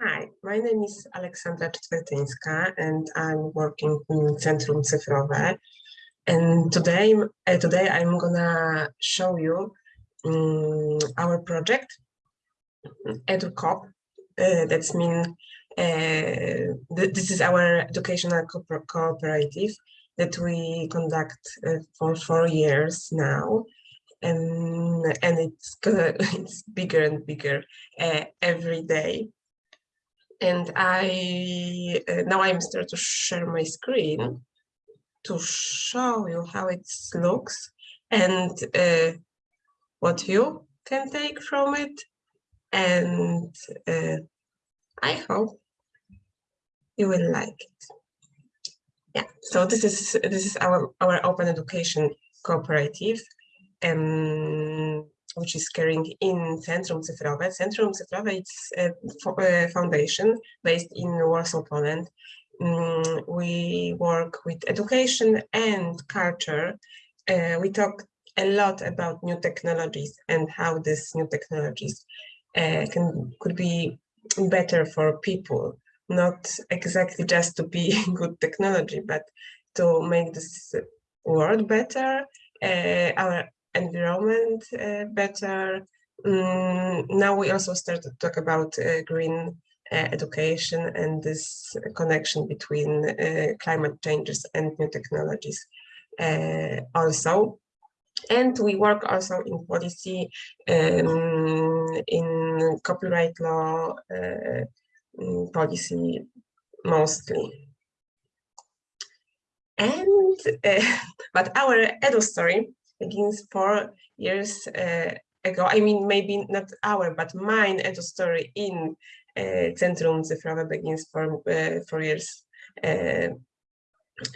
Hi, my name is Aleksandra Czwertyńska and I'm working in Centrum Cyfrowe. And today, uh, today I'm gonna show you um, our project, EduCop. Uh, that's mean uh, th this is our educational co cooperative that we conduct uh, for four years now. And, and it's, it's bigger and bigger uh, every day and I uh, now I'm start to share my screen to show you how it looks and uh, what you can take from it and uh, I hope you will like it. Yeah, so this is this is our our open education cooperative. Um, which is carrying in Centrum Cyfrowe. Centrum Cyfrowe is a foundation based in Warsaw, Poland. Mm, we work with education and culture. Uh, we talk a lot about new technologies and how these new technologies uh, can could be better for people, not exactly just to be good technology, but to make this world better, uh, our environment uh, better. Mm, now we also start to talk about uh, green uh, education and this connection between climate changes and new technologies also and we work also in policy um, in copyright law uh, mm, policy mostly and uh, but our edu story begins four years uh, ago. I mean, maybe not our, but mine edu story in uh, Centrum Cyfrowe begins four, uh, four years uh,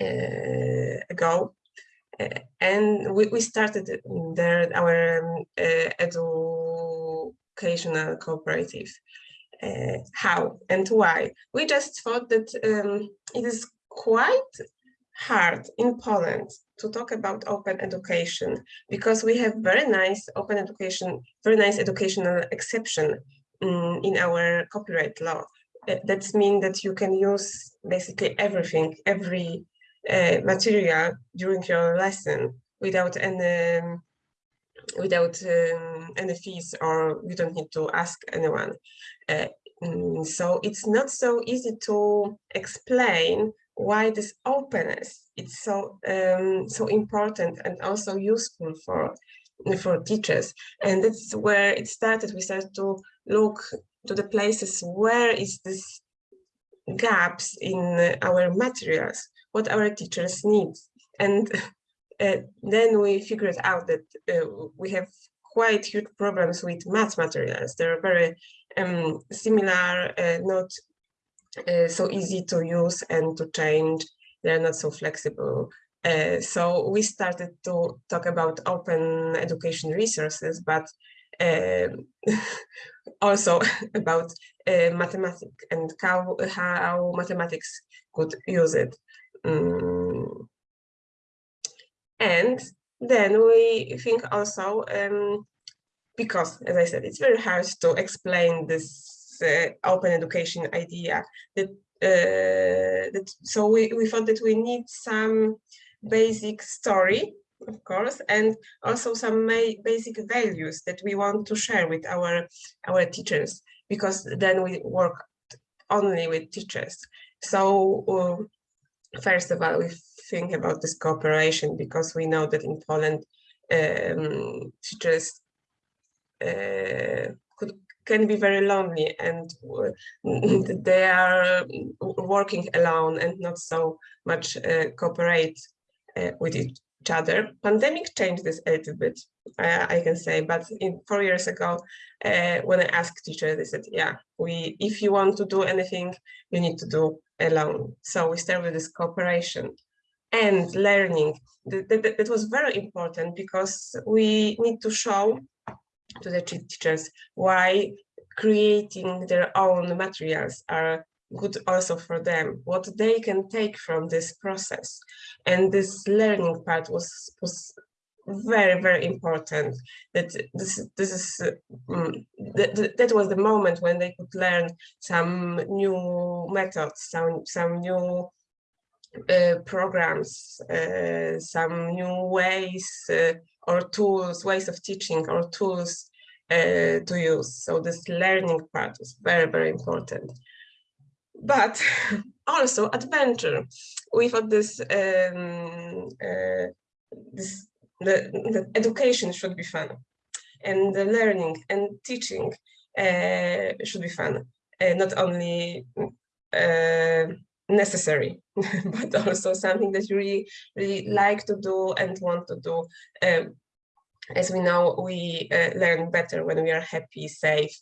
uh, ago. Uh, and we, we started there our um, educational cooperative. how and why? We just thought that um, it is quite hard in Poland to talk about open education because we have very nice open education, very nice educational exception um, in our copyright law. Uh, that means that you can use basically everything, every uh, material during your lesson without any um, without um, any fees or you don't need to ask anyone. Uh, mm, so it's not so easy to explain why this openness it's so um, so important and also useful for for teachers. And that's where it started we started to look to the places where is this gaps in our materials what our teachers need. And uh, then we figured out that uh, we have quite huge problems with math materials. They're very um, similar uh, not uh, so easy to use and to change. They're not so flexible. Uh, so we started to talk about open education resources, but uh, also about uh, mathematics and how, how mathematics could use it. Um, and then we think also, um, because as I said, it's very hard to explain this open education idea that uh, that so we, we thought that we need some basic story of course and also some basic values that we want to share with our our teachers because then we work only with teachers. So uh, first of all we think about this cooperation because we know that in Poland um, teachers uh, could can be very lonely and they are working alone and not so much uh, cooperate uh, with each other. Pandemic changed this a little bit, I can say, but in four years ago, uh, when I asked teachers, they said, yeah, we if you want to do anything, you need to do alone. So we start with this cooperation and learning. That, that, that was very important because we need to show to the teachers why creating their own materials are good also for them, what they can take from this process. And this learning part was, was very very important that this this is um, that, that was the moment when they could learn some new methods some some new programs uh, some new ways uh, or tools ways of teaching or tools uh, to use. So this learning part is very very important. But also adventure. We thought this um, uh, this the, the education should be fun. And the learning and teaching uh, should be fun. Uh, not only uh, necessary but also something that you really really like to do and want to do. Um, as we know we uh, learn better when we are happy safe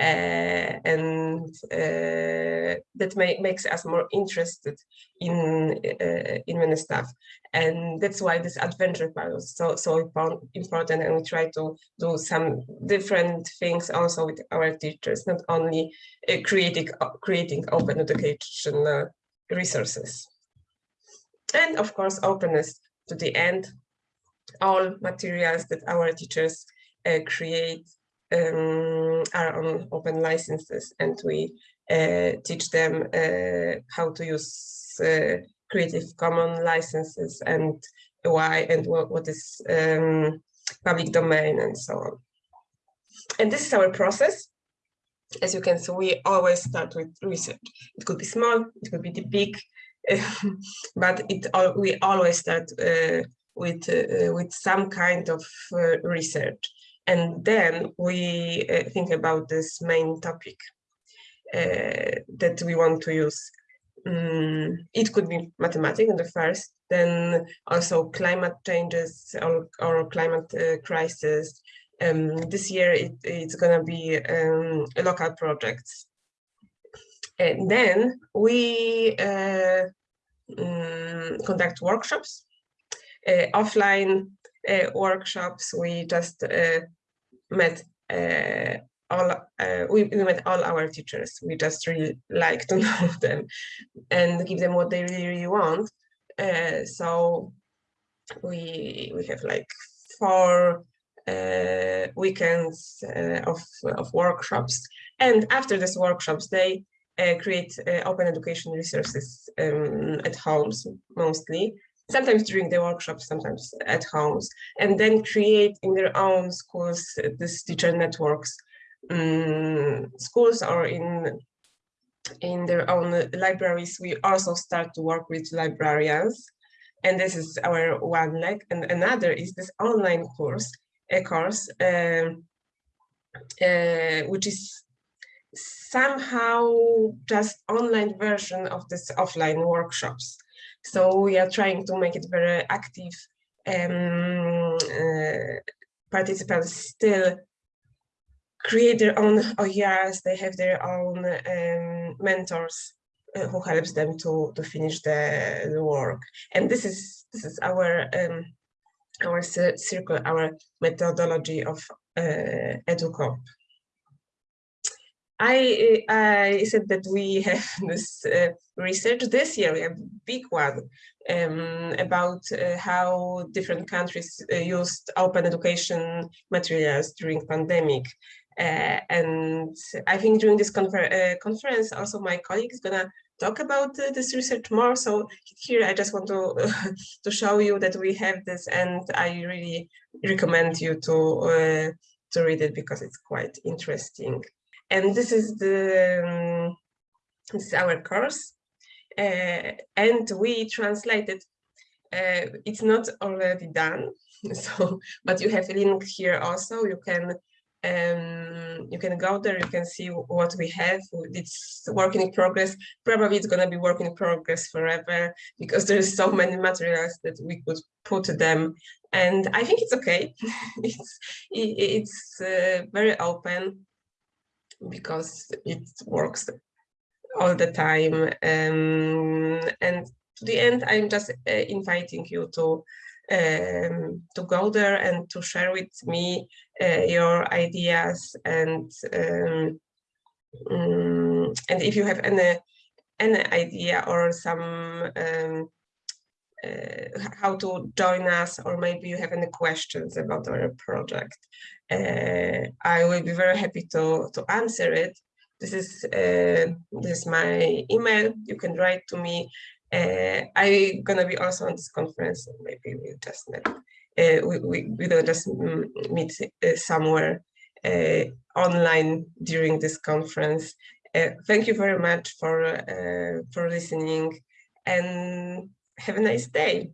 uh, and uh, that may, makes us more interested in uh, in many stuff. And that's why this adventure part is so so important and we try to do some different things also with our teachers not only creating creating open educational resources and of course openness to the end all materials that our teachers uh, create um, are on open licenses and we uh, teach them uh, how to use uh, Creative Commons licenses and why and what, what is um, public domain and so on. And this is our process. As you can see, we always start with research. It could be small, it could be big, but it we always start uh, with uh, with some kind of uh, research and then we uh, think about this main topic uh, that we want to use. Um, it could be mathematics in the first, then also climate changes or, or climate uh, crisis. Um, this year it, it's going to be um, local projects. And then we uh, um, conduct workshops, uh, offline uh, workshops. We just met uh, all uh, we, we, met all our teachers. We just really like to know them and give them what they really, really want. Uh, so we we have like four uh, weekends uh, of of workshops, and after these workshops, they uh, create open education resources um, at homes mostly sometimes during the workshops, sometimes at homes, and then create in their own schools these teacher networks, um, schools or in in their own libraries. We also start to work with librarians, and this is our one leg. And another is this online course, a course, um, uh, which is somehow just online version of this offline workshops. So we are trying to make it very active. Um, uh, participants still create their own OERs, they have their own um, mentors uh, who helps them to, to finish the, the work. And this is this is our um, our circle, our methodology of uh. I, I said that we have this uh, research this year, a big one um, about uh, how different countries uh, used open education materials during pandemic. Uh, and I think during this confer uh, conference, also my colleague is gonna talk about uh, this research more. So here I just want to to show you that we have this, and I really recommend you to to read it because it's quite interesting. And this is the um, this is our course. Uh, and we translated uh, it's not already done so but you have a link here also. You can um, you can go there you can see what we have. It's work in progress. Probably it's going to be work in progress forever because there's so many materials that we could put them. And i think it's okay. It's it's uh, very open because it works all the time. Um, and to the end, I'm just uh, inviting you to um, to go there and to share with me uh, your ideas and um, um, and if you have any any idea or some um, uh, how to join us, or maybe you have any questions about our project. Uh, I will be very happy to, to answer it. This is, uh, this is my email. You can write to me. Uh, I'm gonna be also on this conference. Maybe we just met. Uh, we, we, we will just meet uh, somewhere uh, online during this conference. Uh, thank you very much for, for listening and have a nice day.